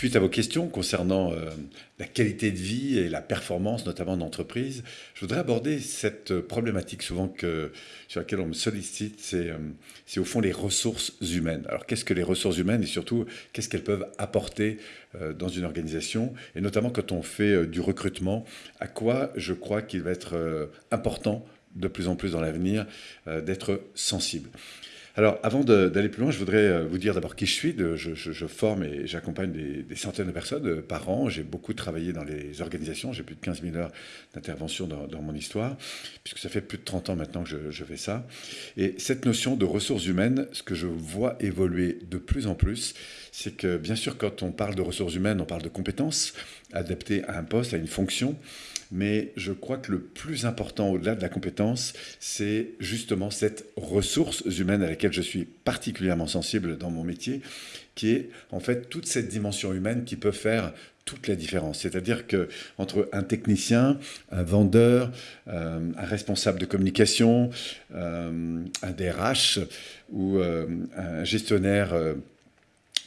Suite à vos questions concernant euh, la qualité de vie et la performance, notamment d'entreprise, je voudrais aborder cette problématique souvent que, sur laquelle on me sollicite, c'est euh, au fond les ressources humaines. Alors qu'est-ce que les ressources humaines et surtout qu'est-ce qu'elles peuvent apporter euh, dans une organisation et notamment quand on fait du recrutement, à quoi je crois qu'il va être important de plus en plus dans l'avenir d'être sensible? Alors, avant d'aller plus loin, je voudrais euh, vous dire d'abord qui je suis. Je, forme et j'accompagne des, centaines de personnes euh, par an. J'ai beaucoup travaillé dans les organisations. J'ai plus de 15 000 heures d'intervention dans, mon histoire, puisque ça fait plus de 30 ans maintenant que je, fais ça. Et cette notion de ressources humaines, ce que je vois évoluer de plus en plus, c'est que bien sûr, quand on parle de ressources humaines, on parle de compétences adaptées à un poste, à une fonction mais je crois que le plus important au-delà de la compétence, c'est justement cette ressource humaine à laquelle je suis particulièrement sensible dans mon métier, qui est en fait toute cette dimension humaine qui peut faire toute la différence. C'est-à-dire que entre un technicien, un vendeur, euh, un responsable de communication, euh, un DRH ou euh, un gestionnaire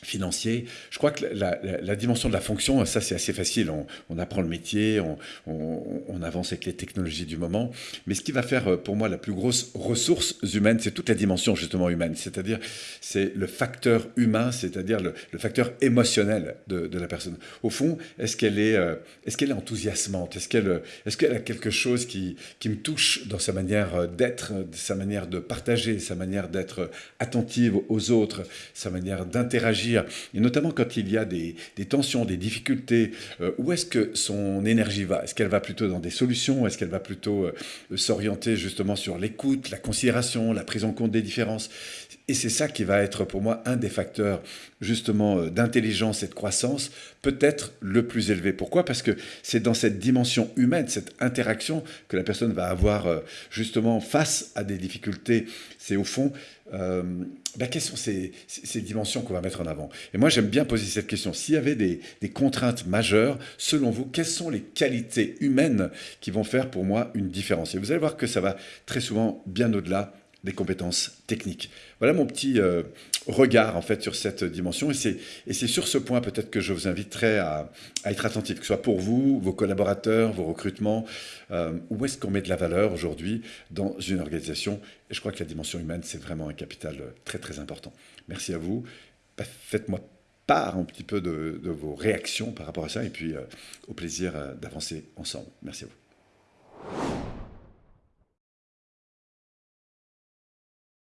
financier. Je crois que la, dimension de la fonction, ça c'est assez facile. On, apprend le métier, on, avance avec les technologies du moment. Mais ce qui va faire euh, pour moi la plus grosse ressource humaine, c'est toute la dimension justement humaine. C'est-à-dire c'est le facteur humain, c'est-à-dire le, facteur émotionnel de, la personne. Au fond, est-ce qu'elle est, euh, est, qu'elle est enthousiasmante? Est-ce qu'elle est qu'elle a quelque chose qui, qui me touche dans sa manière euh, d'être, sa manière de partager, sa manière d'être attentive aux autres, sa manière d'interagir et notamment quand il y a des, tensions, des difficultés, euh, où est-ce que son énergie va? Est-ce qu'elle va plutôt dans des solutions? Est-ce qu'elle va plutôt euh, s'orienter justement sur l'écoute, la considération, la prise en compte des différences? Et c'est ça qui va être pour moi un des facteurs justement euh, d'intelligence et de croissance peut-être le plus élevé. Pourquoi? Parce que c'est dans cette dimension humaine, cette interaction que la personne va avoir justement face à des difficultés. C'est au fond euh, bah, quelles sont ces, dimensions qu'on va mettre en avant? Et moi, j'aime bien poser cette question. S'il y avait des, contraintes majeures, selon vous, quelles sont les qualités humaines qui vont faire pour moi une différence? Et vous allez voir que ça va très souvent bien au-delà des compétences techniques. Voilà mon petit euh, regard en fait sur cette dimension et c'est sur ce point peut-être que je vous inviterai à, être attentif, que ce soit pour vous, vos collaborateurs, vos recrutements, euh, où est-ce qu'on met de la valeur aujourd'hui dans une organisation? Et je crois que la dimension humaine c'est vraiment un capital très très important. Merci à vous, bah, faites-moi part un petit peu de, vos réactions par rapport à ça et puis euh, au plaisir d'avancer ensemble. Merci à vous.